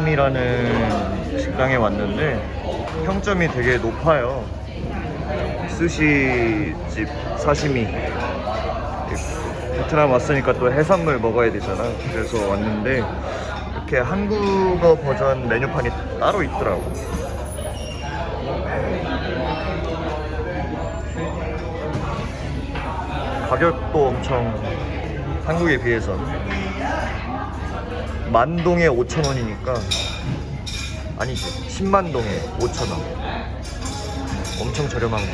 3이라는 식당에 왔는데 평점이 되게 높아요. 스시집 사시미. 베트남 왔으니까 또 해산물 먹어야 되잖아. 그래서 왔는데 이렇게 한국어 버전 메뉴판이 따로 있더라고. 가격도 엄청 한국에 비해서 만동에 5,000원이니까 아니지 10만 동에 5,000원. 엄청 저렴한 거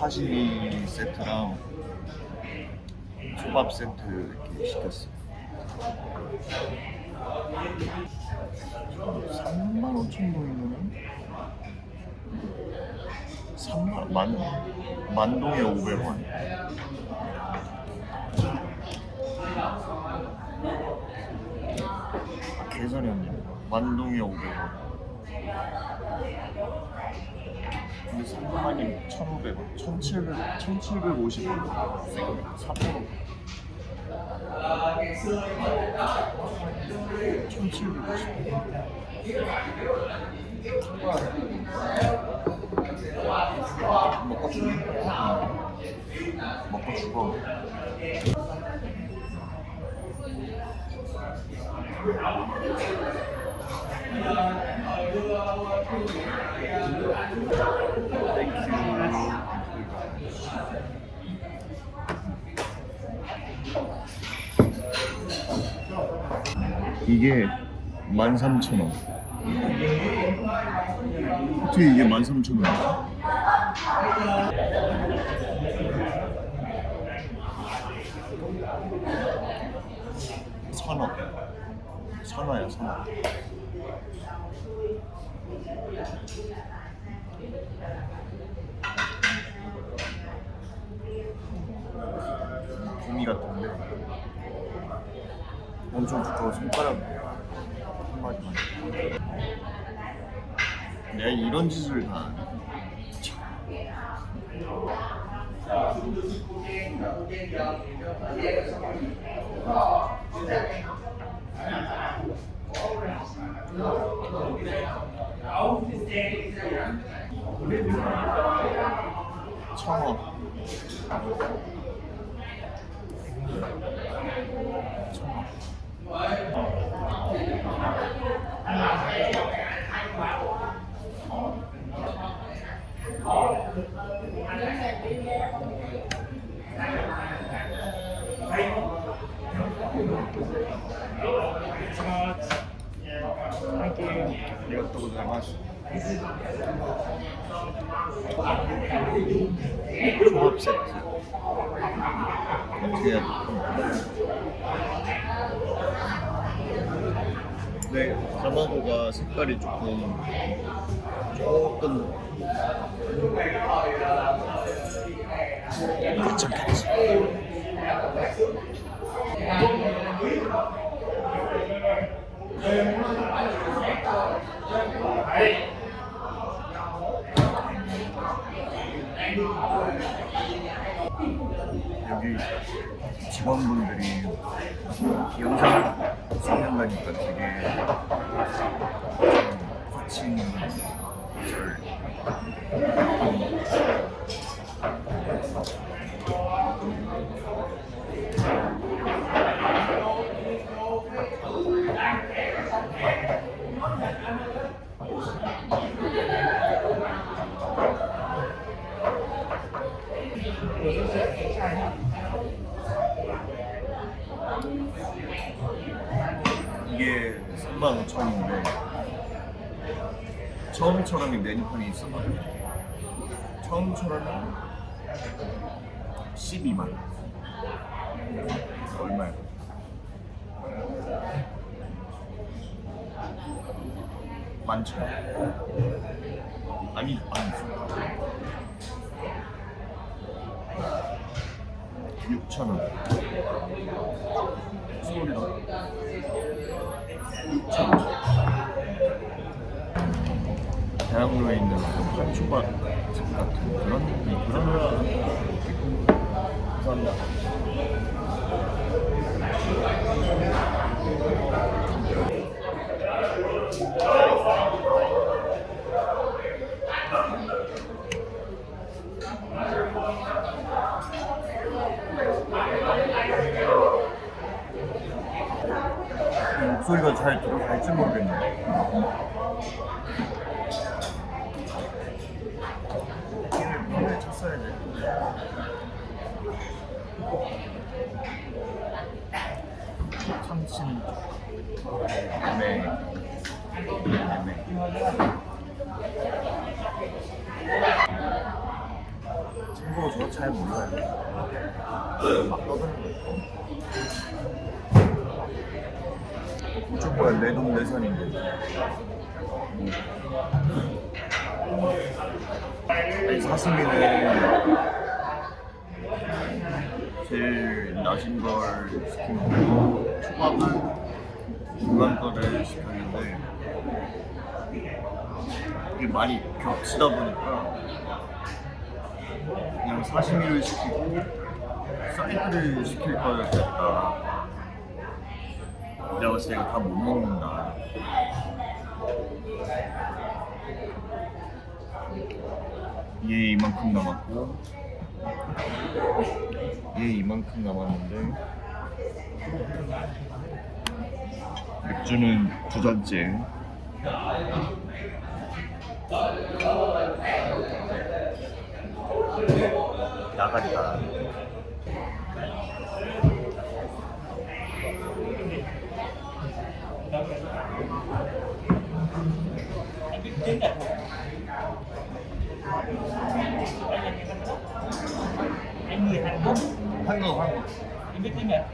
사시미 세트랑 초밥 세트 이렇게 시켰어 3만 5천 동이면 3만 만 만동에 500원. 계산이 안 돼. 만동에 500원 근데 3만이 1,500원, 1,700, 1,750원. 3만 1,750원. 먹고 죽어. 먹고 죽어. 이게 13,000원. 어떻게 이게 13,000원이야? 선어야, 선어. 구미 같은데 엄청 두꺼워 손가락 한 마디만 내가 이런 짓을 다. 참. 청어. 청어 이것도 고자이마스 조합 세트 어떻게 해야 돼? 네, 가마고가 색깔이 조금 조금 괜찮겠지. 여기 직원분들이 영상 찍는다니까 되게 좀 거친 절 24만원 처음처럼은 12만원 얼마야? 만천. 아니 아니 6천원. 소리가 6천원. 대학로에 있는 집 같은 그런 느낌, 그런. 감사합니다. 목소리가 잘 들어갈지 모르겠네. 키를 몸에 쳤어야 돼. 참친 애매 애매 참고로 저잘 몰라요. 막 떠드는 거 있고. 이쪽 뭐야 내돈 내산인데 사슴이는 제일 낮은 걸 시킨 거고 초밥은 중간 거를 시켰는데 이게 많이 겹치다 보니까 그냥 사시미를 시키고 사이드를 시킬 걸 그랬다 내가 봤을 때 이거 다 못 먹는다. 얘 이만큼 남았고 얘 이만큼 남았는데. 맥주는 두 잔째. 나간다 한국 한국 tiếng Nhật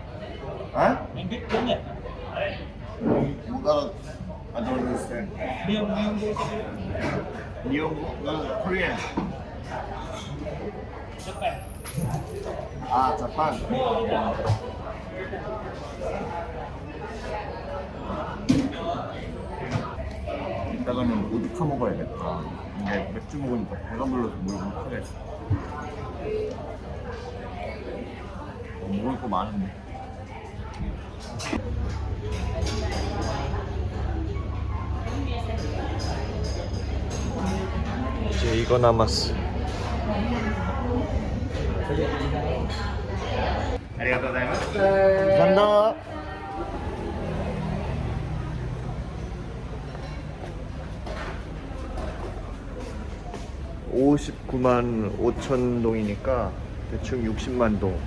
아? Tiếng Nhật 못 알아 I don't understand 니온고? 나 코리안 아 자판 이따가는 오드카 먹어야겠다 근데 맥주 먹으니까 배가 불러서 뭘 못하겠어 어, 먹을 거 많은데. 이제 이거 남았어. 감사합니다. (59만 5천 동이니까) 대충 (60만 동)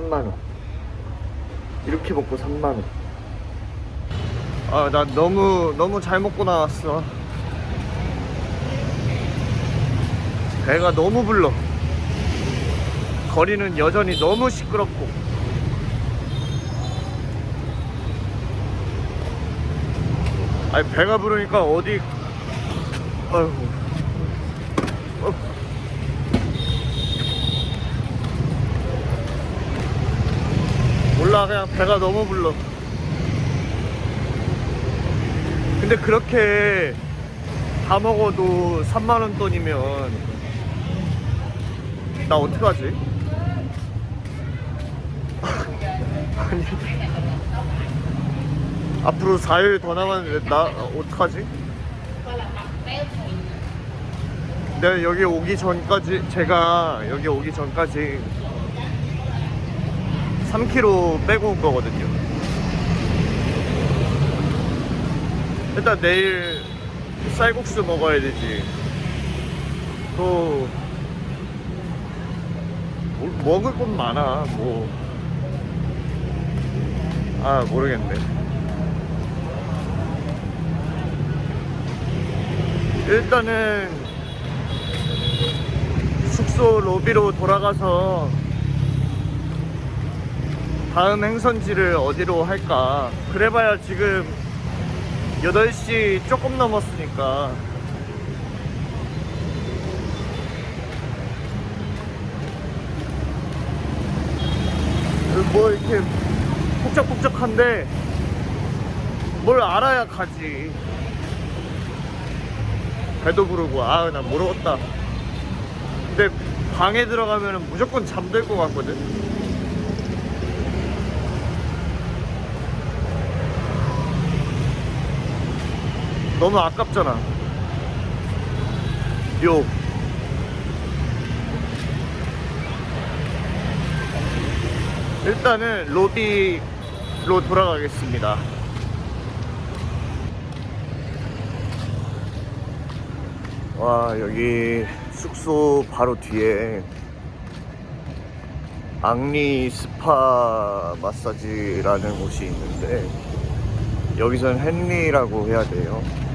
(3만 원) 이렇게 먹고 (3만 원) 아나 너무 너무 잘 먹고 나왔어. 배가 너무 불러. 거리는 여전히 너무 시끄럽고. 아니 배가 부르니까 어디 아이고 어. 몰라 그냥 배가 너무 불러 근데 그렇게 다 먹어도 3만원 돈이면 나 어떡하지? 아니 앞으로 4일 더 남았는데 나 어떡하지? 내가 여기 오기 전까지 제가 여기 오기 전까지 3kg 빼고 온 거거든요. 일단 내일 쌀국수 먹어야 되지. 또 뭐- 먹을 건 많아 뭐. 아 모르겠네. 일단은 숙소 로비로 돌아가서 다음 행선지를 어디로 할까? 그래봐야 지금 8시 조금 넘었으니까. 뭐 이렇게 복잡복잡한데 뭘 알아야 가지. 배도 부르고 아나 모르겠다. 근데 방에 들어가면 무조건 잠들 것 같거든? 너무 아깝잖아. 요. 일단은 로비로 돌아가겠습니다. 와 여기 숙소 바로 뒤에 앙리 스파 마사지라는 곳이 있는데 여기선 헨리라고 해야 돼요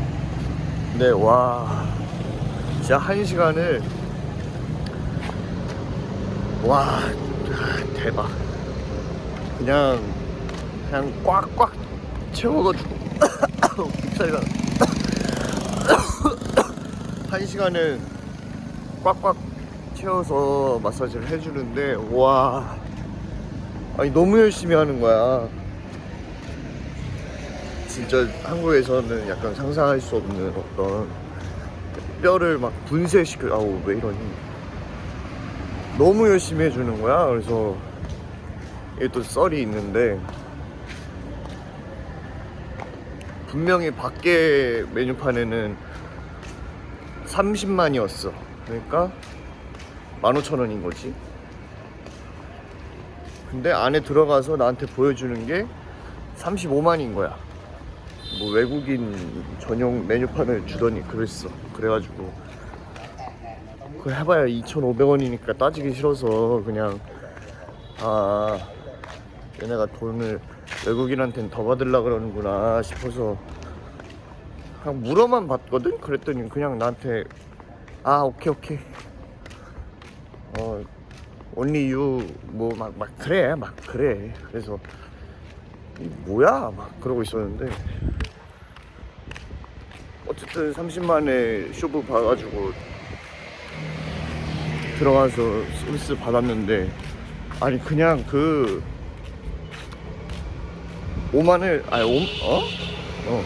근데 와. 진짜 한 시간을. 와 대박. 그냥 그냥 꽉꽉 채워가지고. 빅살이가. 한 시간을 꽉꽉 채워서 마사지를 해주는데 와. 아니 너무 열심히 하는 거야 진짜 한국에서는 약간 상상할 수 없는 어떤 뼈를 막 분쇄시켜 아우 왜 이러니? 너무 열심히 해주는 거야. 그래서 이게 또 썰이 있는데 분명히 밖에 메뉴판에는 30만이었어. 그러니까 15,000원인 거지. 근데 안에 들어가서 나한테 보여주는 게 35만인 거야 뭐 외국인 전용 메뉴판을 주더니 그랬어. 그래가지고 그거 해봐야 2,500원이니까 따지기 싫어서 그냥 아 얘네가 돈을 외국인한테는 더 받으려 그러는구나 싶어서 그냥 물어만 봤거든? 그랬더니 그냥 나한테 아 오케이 오케이. 어 only you 뭐막막 그래 막 그래. 그래서 이 뭐야? 막 그러고 있었는데 어쨌든 30만에 쇼부 봐가지고 들어가서 서비스 받았는데 아니 그냥 그 5만을 아니 5, 어? 어.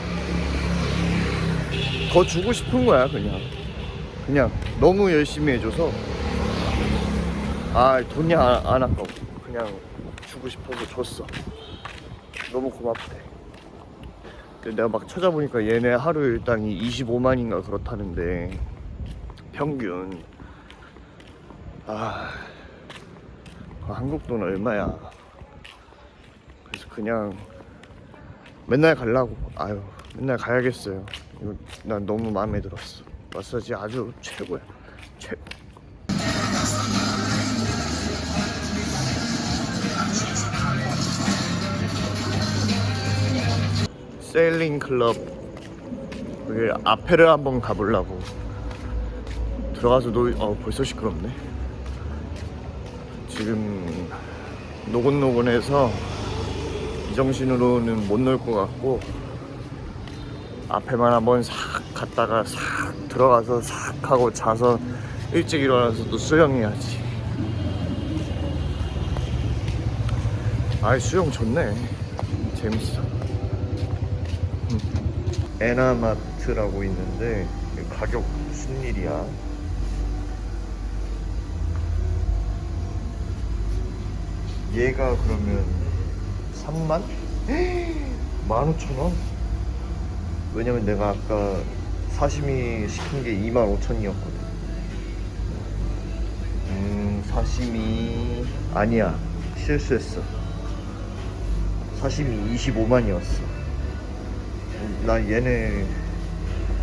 더 주고 싶은 거야 그냥. 그냥 너무 열심히 해줘서. 아 돈이 안, 안 아까워. 그냥 주고 싶어서 줬어. 너무 고맙대 내가 막 찾아보니까 얘네 하루 일당이 25만인가 그렇다는데. 평균. 아. 한국 돈 얼마야? 그래서 그냥 맨날 가려고. 아유 맨날 가야겠어요. 이거 난 너무 마음에 들었어. 마사지 아주 최고야. 최고 세일링 클럽. 여기 앞에를 한번 가보려고. 들어가서 놀.. 어 벌써 시끄럽네. 지금 노곤노곤해서 이 정신으로는 못 놀 것 같고 앞에만 한번 싹 갔다가 싹 들어가서 싹 하고 자서 일찍 일어나서 또 수영해야지. 아이 수영 좋네. 재밌어. 음. 에나마트라고 있는데 가격 무슨 일이야? 얘가 그러면 3만? 15,000원? 왜냐면 내가 아까 사시미 시킨 게 25,000원이었거든. 음 사시미 아니야. 실수했어. 사시미 25만이었어 나 얘네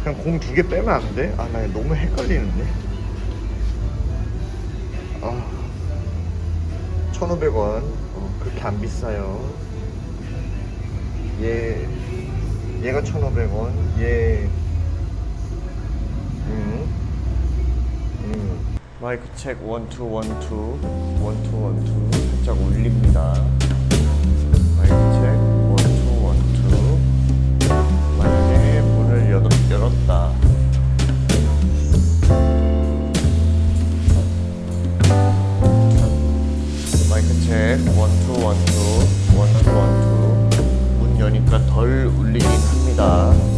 그냥 공 두 개 빼면 안 돼? 아 나 너무 헷갈리는데 아 1,500원 어, 그렇게 안 비싸요 얘 얘가 1,500원 얘 음. 음. 마이크 책 1, 2, 1, 2 1, 2, 1, 2 살짝 올립니다 들었다. 마이크 체크. 1, 2, 1, 2 원투 원투. 문 여니까 덜 울리긴 합니다.